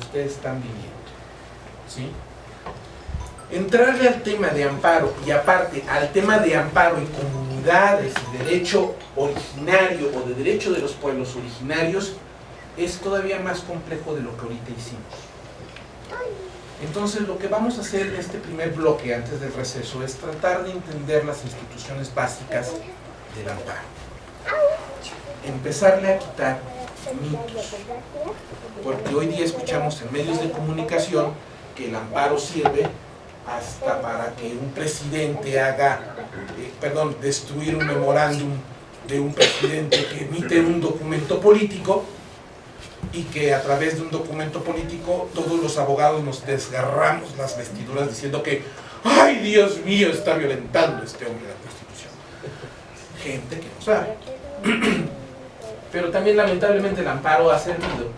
ustedes están viviendo. ¿sí? Entrarle al tema de amparo y aparte al tema de amparo en comunidades y derecho originario o de derecho de los pueblos originarios es todavía más complejo de lo que ahorita hicimos. Entonces lo que vamos a hacer en este primer bloque antes del receso es tratar de entender las instituciones básicas del amparo. Empezarle a quitar. Porque hoy día escuchamos en medios de comunicación que el amparo sirve hasta para que un presidente haga, eh, perdón, destruir un memorándum de un presidente que emite un documento político y que a través de un documento político todos los abogados nos desgarramos las vestiduras diciendo que ¡ay Dios mío! está violentando este hombre la Constitución. Gente que no sabe. Pero también lamentablemente el amparo ha servido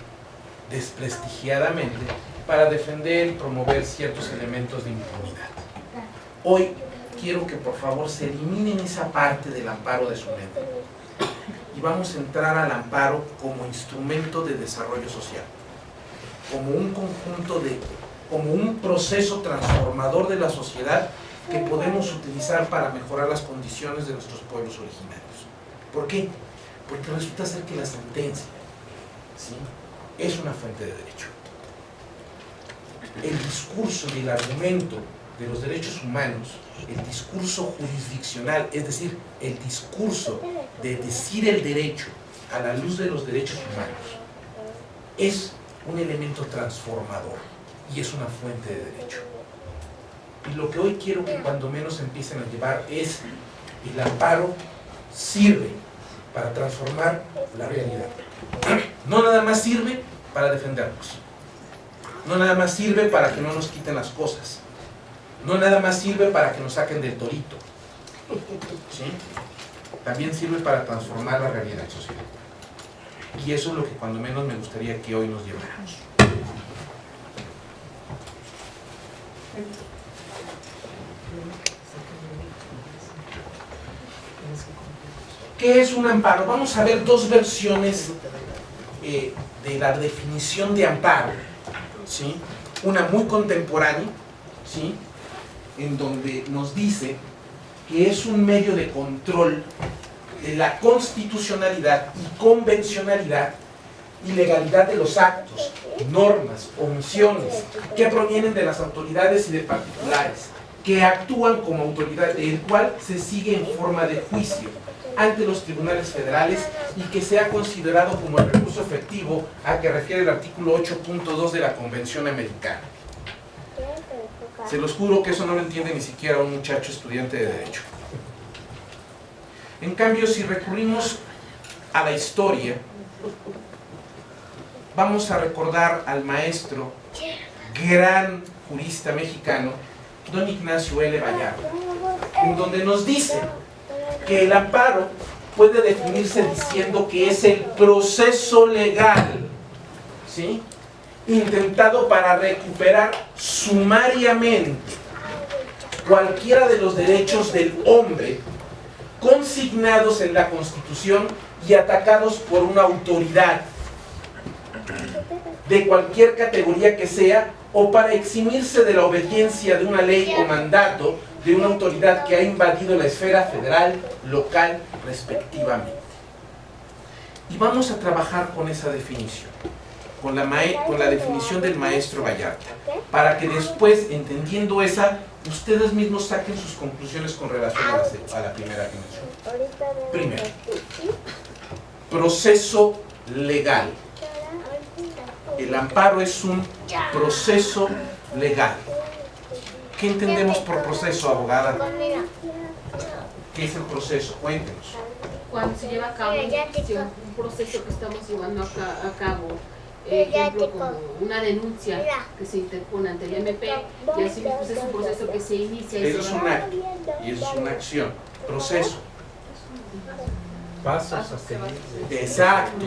desprestigiadamente para defender y promover ciertos elementos de impunidad. Hoy quiero que por favor se eliminen esa parte del amparo de su mente y vamos a entrar al amparo como instrumento de desarrollo social, como un conjunto de, como un proceso transformador de la sociedad que podemos utilizar para mejorar las condiciones de nuestros pueblos originarios. ¿Por qué? Porque resulta ser que la sentencia ¿sí? Es una fuente de derecho. El discurso y el argumento de los derechos humanos, el discurso jurisdiccional, es decir, el discurso de decir el derecho a la luz de los derechos humanos, es un elemento transformador y es una fuente de derecho. Y lo que hoy quiero que cuando menos empiecen a llevar es el amparo sirve para transformar la realidad. No nada más sirve para defendernos. No nada más sirve para que no nos quiten las cosas. No nada más sirve para que nos saquen del torito. ¿Sí? También sirve para transformar la realidad social. Y eso es lo que cuando menos me gustaría que hoy nos lleváramos. ¿Qué es un amparo? Vamos a ver dos versiones eh, de la definición de amparo. ¿sí? Una muy contemporánea, ¿sí? en donde nos dice que es un medio de control de la constitucionalidad y convencionalidad y legalidad de los actos, normas, omisiones que provienen de las autoridades y de particulares, que actúan como autoridad, el cual se sigue en forma de juicio ante los tribunales federales y que sea considerado como el recurso efectivo a que refiere el artículo 8.2 de la Convención Americana. Se los juro que eso no lo entiende ni siquiera un muchacho estudiante de Derecho. En cambio, si recurrimos a la historia, vamos a recordar al maestro, gran jurista mexicano, don Ignacio L. Vallarta, en donde nos dice que el amparo puede definirse diciendo que es el proceso legal, ¿sí? intentado para recuperar sumariamente cualquiera de los derechos del hombre consignados en la Constitución y atacados por una autoridad de cualquier categoría que sea o para eximirse de la obediencia de una ley o mandato de una autoridad que ha invadido la esfera federal, local, respectivamente. Y vamos a trabajar con esa definición con la, definición del maestro Vallarta, para que después, entendiendo esa, ustedes mismos saquen sus conclusiones con relación a la, a la primera definición. Primero, proceso legal. El amparo es un proceso legal. ¿Qué entendemos por proceso, abogada? ¿Qué es el proceso? Cuéntenos. Cuando se lleva a cabo un proceso que estamos llevando a cabo ejemplo como una denuncia que se interpone ante el MP y así pues es un proceso que se inicia y eso es un acto y eso es una acción proceso pasos a seguir exacto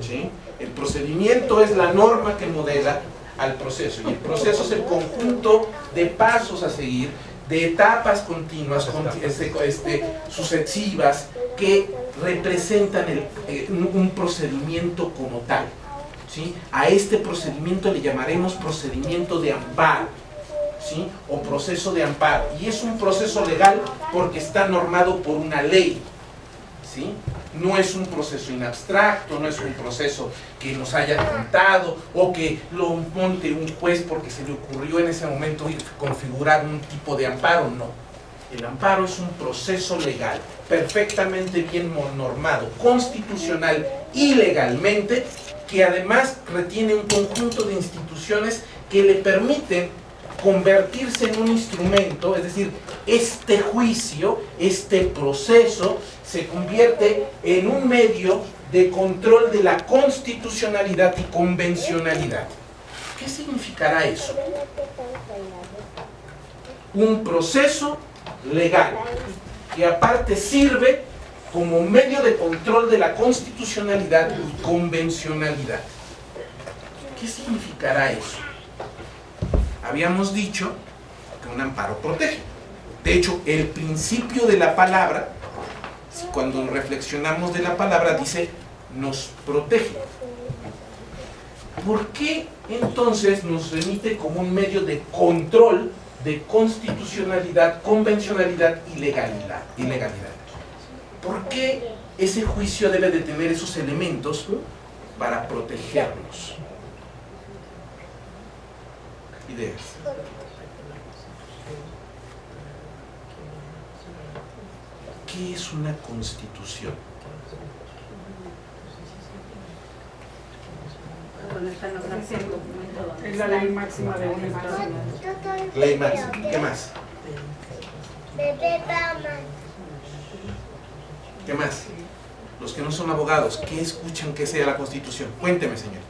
¿Sí? El procedimiento es la norma que modela al proceso y el proceso es el conjunto de pasos a seguir de etapas continuas, este, este, sucesivas, que representan eh, un procedimiento como tal. ¿sí? A este procedimiento le llamaremos procedimiento de amparo. ¿Sí? o proceso de amparo. Y es un proceso legal porque está normado por una ley. No es un proceso inabstracto, no es un proceso que nos haya contado o que lo monte un juez porque se le ocurrió en ese momento configurar un tipo de amparo, no. El amparo es un proceso legal, perfectamente bien normado, constitucional y legalmente, que además retiene un conjunto de instituciones que le permiten convertirse en un instrumento, es decir, este juicio, este proceso, se convierte en un medio de control de la constitucionalidad y convencionalidad. ¿Qué significará eso? Un proceso legal que aparte sirve como medio de control de la constitucionalidad y convencionalidad. ¿Qué significará eso? Habíamos dicho que un amparo protege. De hecho, el principio de la palabra cuando reflexionamos de la palabra, dice, nos protege. ¿Por qué entonces nos remite como un medio de control de constitucionalidad, convencionalidad y legalidad? Y legalidad? ¿Por qué ese juicio debe de tener esos elementos para protegernos? Ideas. ¿Qué es una constitución? Es la ley máxima de un Estado. Ley máxima. ¿Qué más? ¿Qué más? Los que no son abogados, ¿qué escuchan que sea la constitución? Cuénteme, señorita.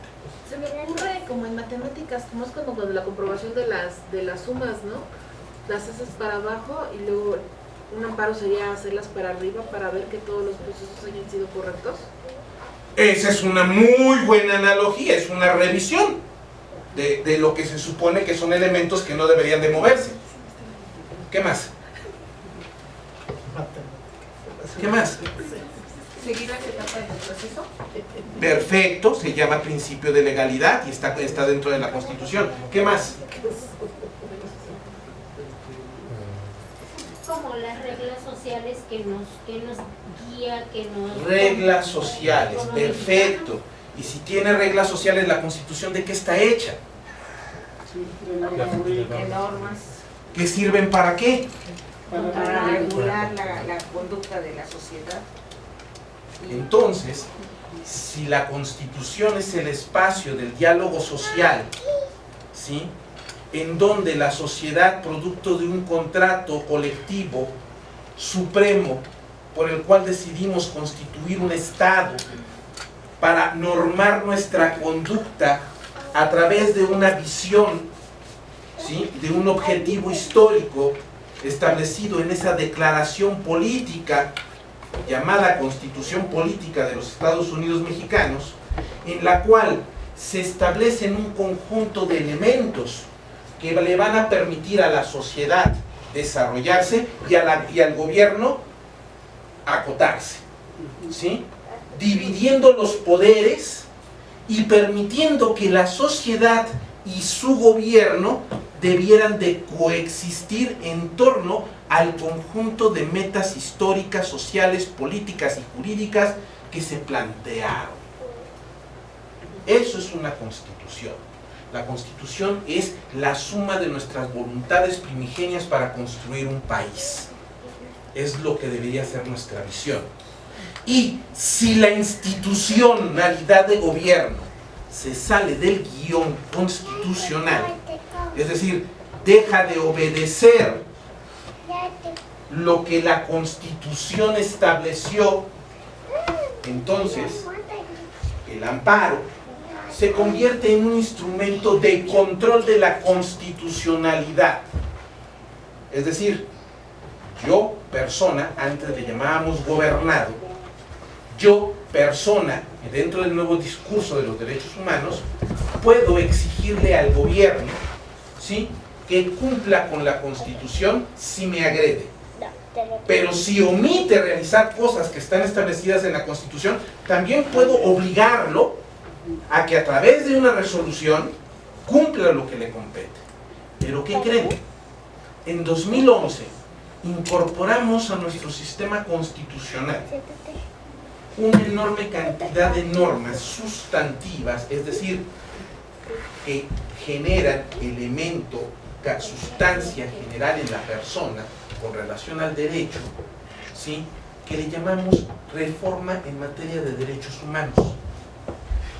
Se me ocurre como en matemáticas, como es como cuando la comprobación de las, de las sumas, ¿no? Las haces para abajo y luego un amparo sería hacerlas para arriba para ver que todos los procesos hayan sido correctos. Esa es una muy buena analogía, es una revisión de, de, lo que se supone que son elementos que no deberían de moverse. ¿Qué más? ¿Qué más? ¿Seguir la etapa del proceso? Perfecto, se llama principio de legalidad y está, está dentro de la Constitución. ¿Qué más? Como las reglas sociales que nos, que nos guía, que nos... Reglas sociales, perfecto. Y si tiene reglas sociales, ¿la Constitución de qué está hecha? De normas. ¿Qué sirven para qué? Para regular la, la conducta de la sociedad. Entonces, si la Constitución es el espacio del diálogo social, ¿sí? En donde la sociedad, producto de un contrato colectivo supremo por el cual decidimos constituir un Estado para normar nuestra conducta a través de una visión, ¿sí? de un objetivo histórico establecido en esa declaración política llamada Constitución Política de los Estados Unidos Mexicanos, en la cual se establecen un conjunto de elementos que le van a permitir a la sociedad desarrollarse y, al gobierno acotarse. ¿sí? Dividiendo los poderes y permitiendo que la sociedad y su gobierno debieran de coexistir en torno al conjunto de metas históricas, sociales, políticas y jurídicas que se plantearon. Eso es una constitución. La constitución es la suma de nuestras voluntades primigenias para construir un país. Es lo que debería ser nuestra visión. Y si la institucionalidad de gobierno se sale del guion constitucional, es decir, deja de obedecer lo que la constitución estableció, entonces el amparo se convierte en un instrumento de control de la constitucionalidad. Es decir, yo, persona, antes le llamábamos gobernado, yo, persona, dentro del nuevo discurso de los derechos humanos, puedo exigirle al gobierno ¿sí? que cumpla con la constitución si me agrede. Pero si omite realizar cosas que están establecidas en la constitución, también puedo obligarlo a que a través de una resolución cumpla lo que le compete. Pero ¿qué creen? En 2011 incorporamos a nuestro sistema constitucional una enorme cantidad de normas sustantivas, es decir, que generan elemento, sustancia general en la persona con relación al derecho, ¿sí? que le llamamos reforma en materia de derechos humanos.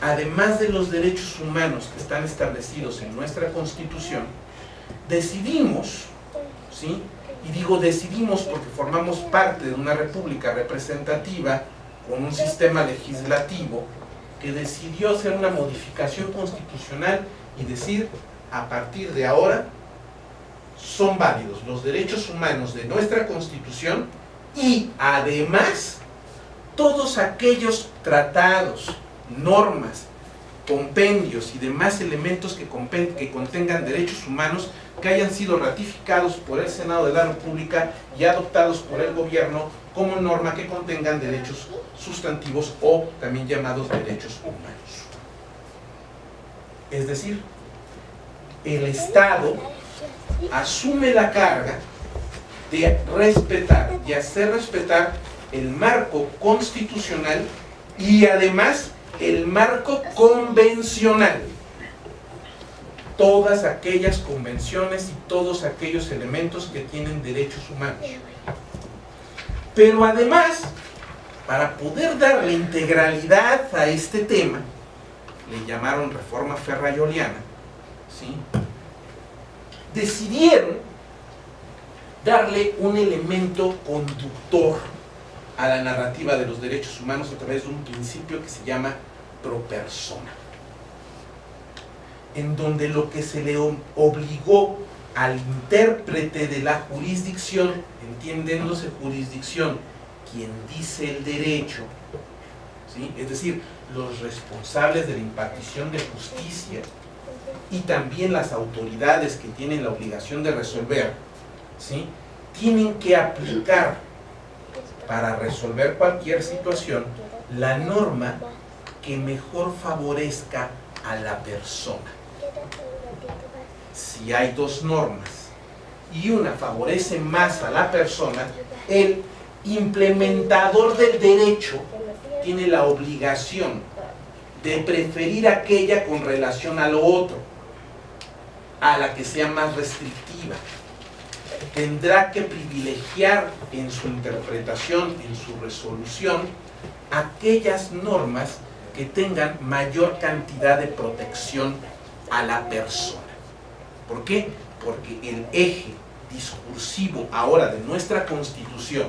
Además de los derechos humanos que están establecidos en nuestra Constitución, decidimos, ¿sí? y digo decidimos porque formamos parte de una república representativa con un sistema legislativo que decidió hacer una modificación constitucional y decir, a partir de ahora, son válidos los derechos humanos de nuestra Constitución y además todos aquellos tratados, normas, compendios y demás elementos que, contengan derechos humanos que hayan sido ratificados por el Senado de la República y adoptados por el gobierno como norma que contengan derechos sustantivos o también llamados derechos humanos. Es decir, el Estado asume la carga de respetar y hacer respetar el marco constitucional y además el marco convencional. Todas aquellas convenciones y todos aquellos elementos que tienen derechos humanos. Pero además, para poder darle integralidad a este tema, le llamaron reforma ferrayoliana, ¿sí? decidieron darle un elemento conductor a la narrativa de los derechos humanos a través de un principio que se llama pro persona en donde lo que se le obligó al intérprete de la jurisdicción, entiendiéndose jurisdicción, quien dice el derecho, ¿sí? es decir, los responsables de la impartición de justicia y también las autoridades que tienen la obligación de resolver, ¿sí? tienen que aplicar para resolver cualquier situación la norma que mejor favorezca a la persona. Si hay dos normas y una favorece más a la persona, el implementador del derecho tiene la obligación de preferir aquella con relación a lo otro, a la que sea más restrictiva tendrá que privilegiar en su interpretación, en su resolución, aquellas normas que tengan mayor cantidad de protección a la persona. ¿Por qué? Porque el eje discursivo ahora de nuestra Constitución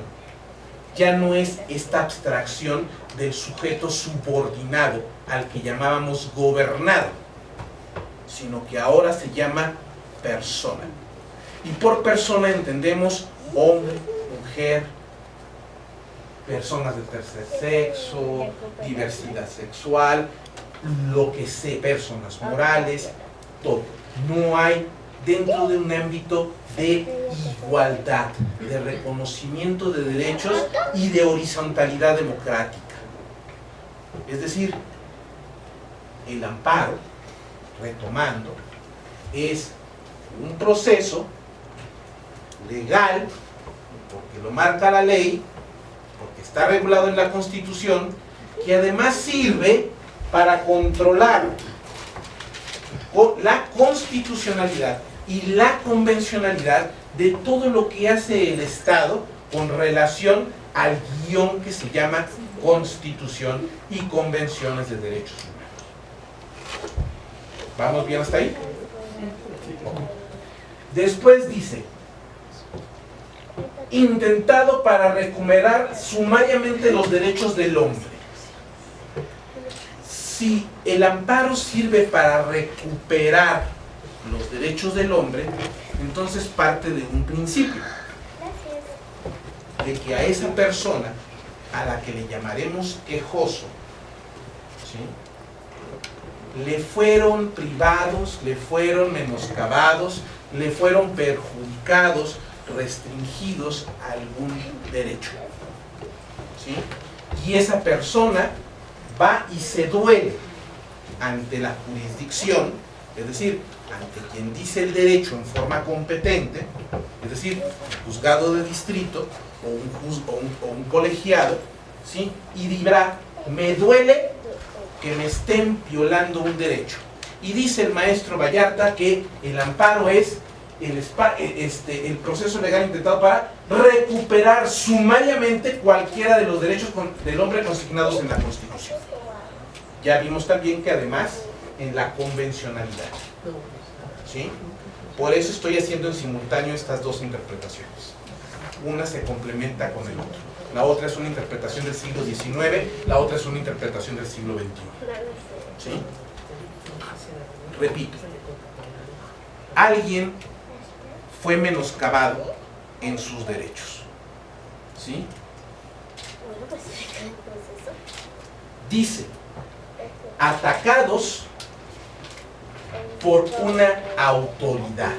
ya no es esta abstracción del sujeto subordinado al que llamábamos gobernado, sino que ahora se llama persona. Y por persona entendemos hombre, mujer, personas de tercer sexo, diversidad sexual, lo que sé, personas morales, todo. No hay dentro de un ámbito de igualdad, de reconocimiento de derechos y de horizontalidad democrática. Es decir, el amparo, retomando, es un proceso legal, porque lo marca la ley, porque está regulado en la Constitución, que además sirve para controlar la constitucionalidad y la convencionalidad de todo lo que hace el Estado con relación al guion que se llama Constitución y Convenciones de Derechos Humanos. ¿Vamos bien hasta ahí? Después dice, intentado para recuperar sumariamente los derechos del hombre. Si el amparo sirve para recuperar los derechos del hombre, entonces parte de un principio, de que a esa persona, a la que le llamaremos quejoso, le fueron privados, le fueron menoscabados, le fueron perjudicados restringidos a algún derecho. ¿sí? Y esa persona va y se duele ante la jurisdicción, es decir, ante quien dice el derecho en forma competente, es decir, juzgado de distrito o un, un, colegiado, ¿sí? y dirá, me duele que me estén violando un derecho. Y dice el maestro Vallarta que el amparo es el, este, el proceso legal intentado para recuperar sumariamente cualquiera de los derechos del hombre consignados en la Constitución. Ya vimos también que además en la convencionalidad. ¿Sí? Por eso estoy haciendo en simultáneo estas dos interpretaciones. Una se complementa con el otro. La otra es una interpretación del siglo XIX, la otra es una interpretación del siglo XXI. ¿Sí? Repito, alguien fue menoscabado en sus derechos. ¿Sí? Dice, atacados por una autoridad.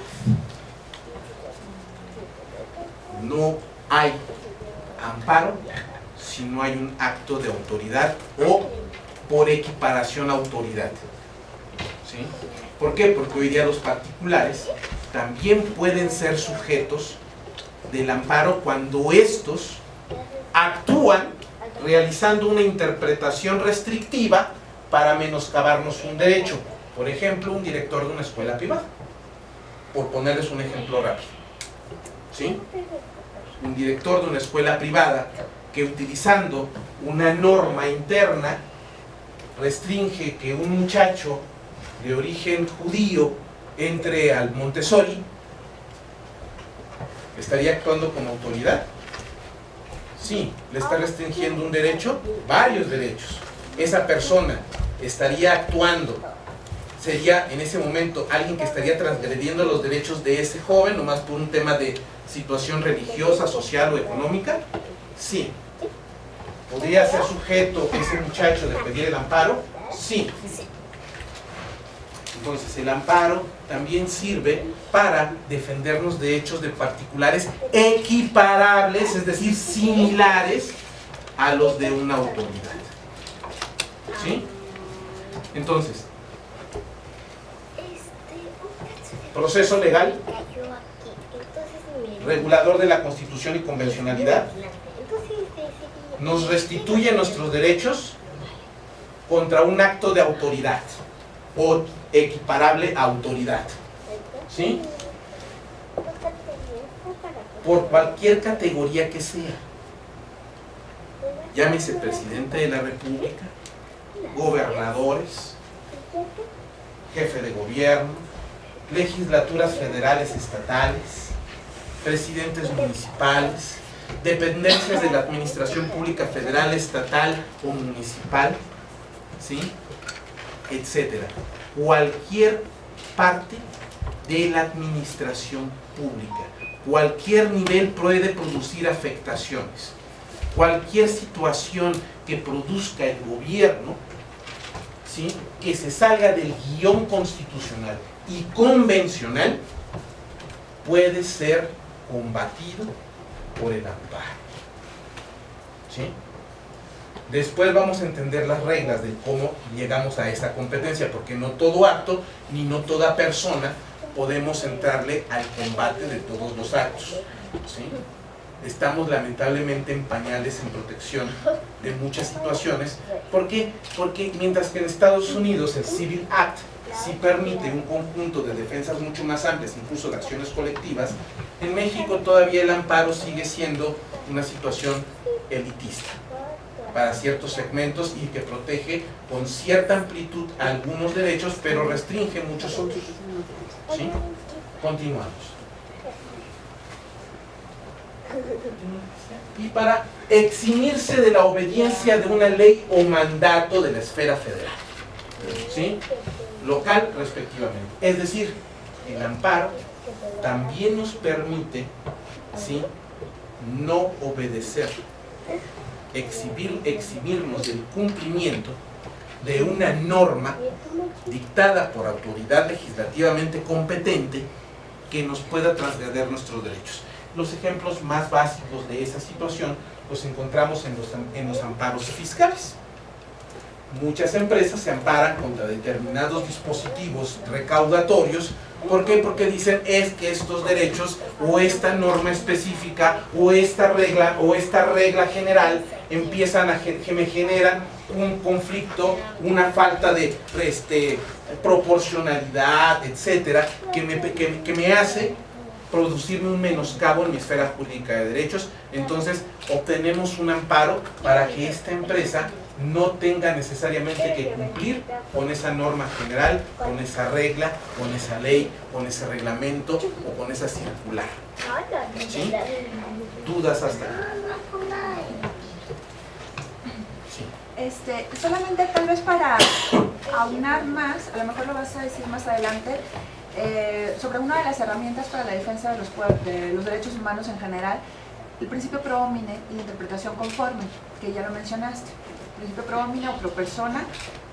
No hay amparo si no hay un acto de autoridad o por equiparación autoridad. ¿Sí? ¿Por qué? Porque hoy día los particulares también pueden ser sujetos del amparo cuando estos actúan realizando una interpretación restrictiva para menoscabarnos un derecho. Por ejemplo, un director de una escuela privada. Por ponerles un ejemplo rápido. ¿Sí? Un director de una escuela privada que utilizando una norma interna restringe que un muchacho de origen judío entre al Montessori, ¿estaría actuando como autoridad? Sí, le está restringiendo un derecho, varios derechos. Esa persona estaría actuando, sería en ese momento alguien que estaría transgrediendo los derechos de ese joven, nomás por un tema de situación religiosa, social o económica. Sí. ¿Podría ser sujeto ese muchacho de pedir el amparo? Sí. Entonces el amparo también sirve para defendernos de hechos de particulares equiparables, es decir, similares a los de una autoridad. ¿Sí? Entonces, proceso legal, regulador de la constitución y convencionalidad, nos restituye nuestros derechos contra un acto de autoridad o equiparable autoridad. ¿Sí? Por cualquier categoría que sea. Llámese presidente de la república, gobernadores, jefe de gobierno, legislaturas federales estatales, presidentes municipales, dependencias de la administración pública federal, estatal o municipal, ¿sí? etcétera. Cualquier parte de la administración pública, cualquier nivel puede producir afectaciones. Cualquier situación que produzca el gobierno, ¿sí? que se salga del guion constitucional y convencional, puede ser combatido por el amparo. ¿Sí? Después vamos a entender las reglas de cómo llegamos a esta competencia, porque no todo acto ni no toda persona podemos entrarle al combate de todos los actos. Estamos lamentablemente en pañales en protección de muchas situaciones. ¿Por qué? Porque mientras que en Estados Unidos el Civil Act sí permite un conjunto de defensas mucho más amplias, incluso de acciones colectivas, en México todavía el amparo sigue siendo una situación elitista para ciertos segmentos y que protege con cierta amplitud algunos derechos, pero restringe muchos otros. ¿Sí? Continuamos. Y para eximirse de la obediencia de una ley o mandato de la esfera federal. ¿Sí? Local respectivamente. Es decir, el amparo también nos permite ¿sí? no obedecer exhibir, exhibirnos del cumplimiento de una norma dictada por autoridad legislativamente competente que nos pueda transgredir nuestros derechos. Los ejemplos más básicos de esa situación los encontramos en los, en los amparos fiscales. muchas empresas se amparan contra determinados dispositivos recaudatorios. ¿Por qué? Porque dicen es que estos derechos o esta norma específica o esta regla o esta regla general empiezan a que me generan un conflicto, una falta de este, proporcionalidad, etcétera, que me, que, que me hace producirme un menoscabo en mi esfera jurídica de derechos, entonces obtenemos un amparo para que esta empresa no tenga necesariamente que cumplir con esa norma general, con esa regla, con esa ley, con ese reglamento o con esa circular. ¿Sí? ¿Dudas hasta Este, solamente tal vez para aunar más, a lo mejor lo vas a decir más adelante, eh, sobre una de las herramientas para la defensa de los, de los derechos humanos en general, el principio pro homine y la interpretación conforme, que ya lo mencionaste. Principio pro o pro persona,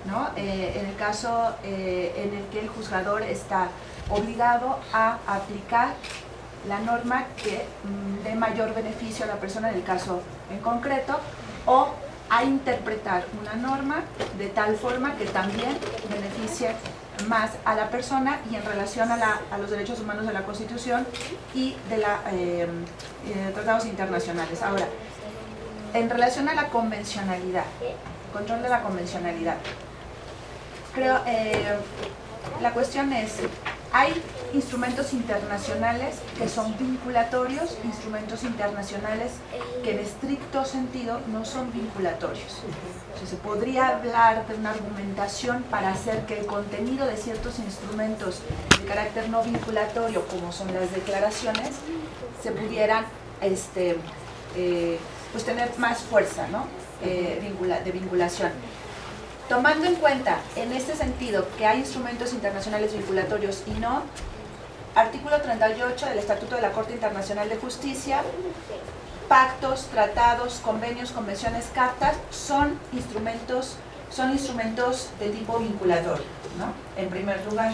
¿no? Eh, en el caso eh, en el que el juzgador está obligado a aplicar la norma que mm, dé mayor beneficio a la persona en el caso en concreto o a interpretar una norma de tal forma que también beneficie más a la persona y en relación a, los derechos humanos de la Constitución y de los eh, tratados internacionales. Ahora, en relación a la convencionalidad, control de la convencionalidad, creo, eh, la cuestión es, hay instrumentos internacionales que son vinculatorios, instrumentos internacionales que en estricto sentido no son vinculatorios. se podría hablar de una argumentación para hacer que el contenido de ciertos instrumentos de carácter no vinculatorio, como son las declaraciones, se pudieran este, eh, pues tener más fuerza ¿no? Eh, de vinculación. Tomando en cuenta, en este sentido, que hay instrumentos internacionales vinculatorios y no, artículo 38 del Estatuto de la Corte Internacional de Justicia, pactos, tratados, convenios, convenciones, cartas, son instrumentos, son instrumentos de tipo vinculatorio, ¿no? En primer lugar.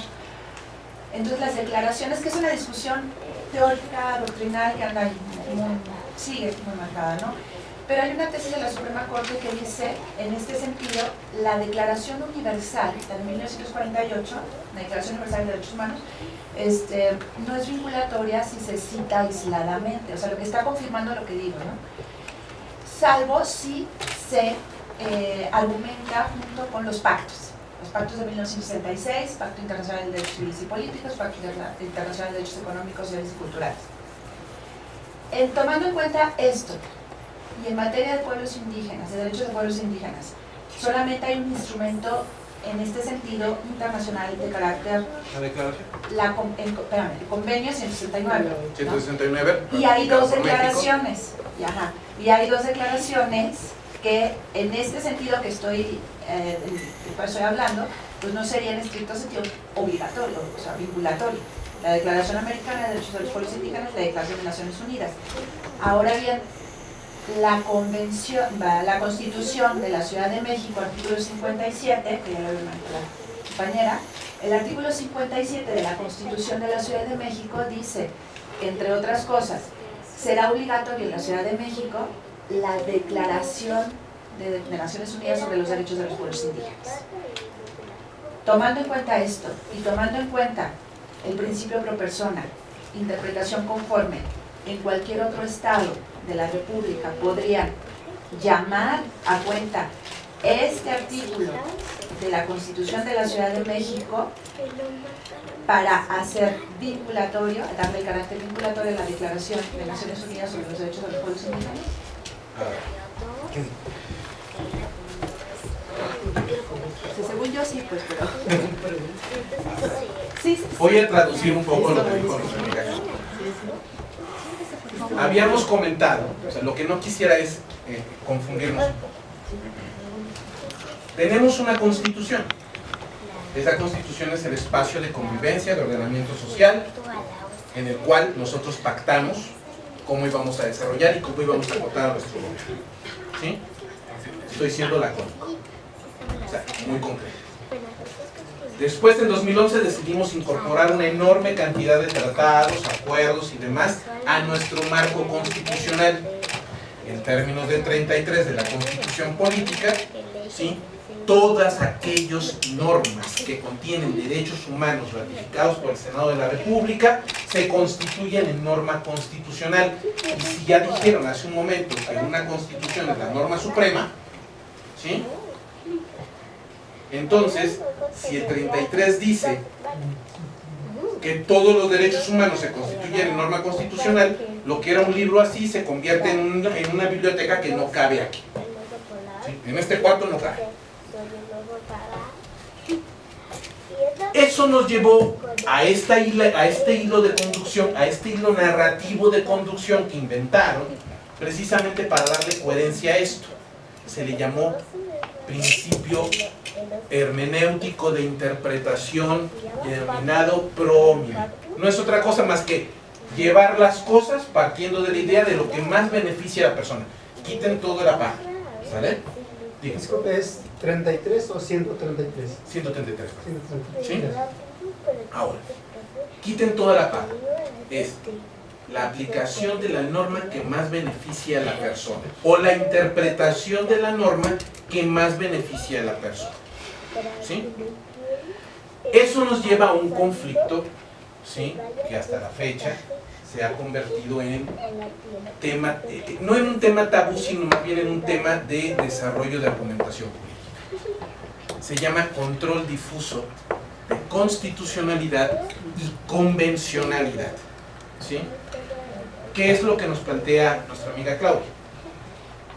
Entonces las declaraciones, que es una discusión teórica, doctrinal, que anda muy, sigue muy marcada, ¿no? Pero hay una tesis de la Suprema Corte que dice, en este sentido, la Declaración Universal de 1948, la Declaración Universal de Derechos Humanos, este, no es vinculatoria si se cita aisladamente, o sea, lo que está confirmando lo que digo, ¿no? Salvo si se eh, argumenta junto con los pactos. Los pactos de 1966, Pacto Internacional de Derechos Civiles y Políticos, Pacto Internacional de Derechos Económicos, Sociales y Culturales. Tomando en cuenta esto, y en materia de pueblos indígenas, de derechos de pueblos indígenas, solamente hay un instrumento en este sentido internacional de carácter... ¿La declaración? La, el, espérame, el convenio 169. 169. Y hay dos declaraciones. Y, ajá, y hay dos declaraciones que en este sentido que estoy, eh, estoy hablando, pues no sería en estricto sentido obligatorio, o sea, vinculatorio. La Declaración Americana de Derechos de los Pueblos Indígenas la Declaración de Naciones Unidas. Ahora bien, la convención, la constitución de la Ciudad de México, artículo 57, que ya lo la compañera, el artículo 57 de la constitución de la Ciudad de México dice, entre otras cosas, será obligatorio en la Ciudad de México la declaración de, de Naciones Unidas sobre los derechos de los pueblos indígenas. Tomando en cuenta esto y tomando en cuenta el principio pro persona, interpretación conforme en cualquier otro estado de la República podrían llamar a cuenta este artículo de la Constitución de la Ciudad de México para hacer vinculatorio, darle carácter vinculatorio a la Declaración de Naciones Unidas sobre los Derechos de los Pueblos Indígenas? según yo sí, pues, pero... Voy a traducir un poco lo que dijo Habíamos comentado, o sea, lo que no quisiera es eh, confundirnos un poco. Tenemos una constitución. Esa constitución es el espacio de convivencia, de ordenamiento social, en el cual nosotros pactamos cómo íbamos a desarrollar y cómo íbamos a votar a nuestro gobierno. ¿Sí? Estoy siendo lacónico. O sea, muy concreto. Después, en 2011, decidimos incorporar una enorme cantidad de tratados, acuerdos y demás a nuestro marco constitucional. En términos del 33 de la Constitución Política, ¿sí? todas aquellas normas que contienen derechos humanos ratificados por el Senado de la República se constituyen en norma constitucional. Y si ya dijeron hace un momento que una constitución es la norma suprema, ¿sí? Entonces, si el 33 dice que todos los derechos humanos se constituyen en norma constitucional, lo que era un libro así se convierte en una, biblioteca que no cabe aquí. En este cuarto no cabe. Eso nos llevó a, esta a este hilo de conducción, a este hilo narrativo de conducción que inventaron, precisamente para darle coherencia a esto. Se le llamó principio hermenéutico de interpretación denominado promio. No es otra cosa más que llevar las cosas partiendo de la idea de lo que más beneficia a la persona. Quiten todo la paja. ¿Sale? Disculpe, ¿es 33 o 133? 133. 133. ¿Sí? Ahora, quiten toda la paja. Es la aplicación de la norma que más beneficia a la persona o la interpretación de la norma que más beneficia a la persona. ¿Sí? Eso nos lleva a un conflicto, ¿sí? Que hasta la fecha se ha convertido en tema, eh, no en un tema tabú, sino más bien en un tema de desarrollo de argumentación política. Se llama control difuso de constitucionalidad y convencionalidad. ¿Sí? ¿Qué es lo que nos plantea nuestra amiga Claudia?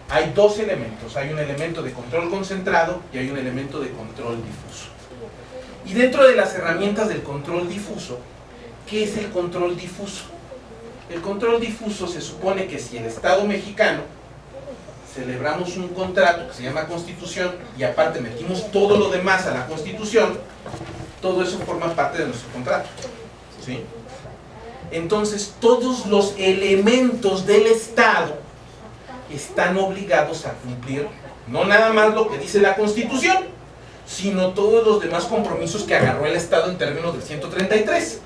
Hay dos elementos, hay un elemento de control concentrado y hay un elemento de control difuso. Y dentro de las herramientas del control difuso, ¿qué es el control difuso? El control difuso se supone que si el Estado mexicano celebramos un contrato que se llama Constitución y aparte metimos todo lo demás a la Constitución, todo eso forma parte de nuestro contrato. ¿sí? Entonces todos los elementos del Estado están obligados a cumplir no nada más lo que dice la Constitución, sino todos los demás compromisos que agarró el Estado en términos del 133.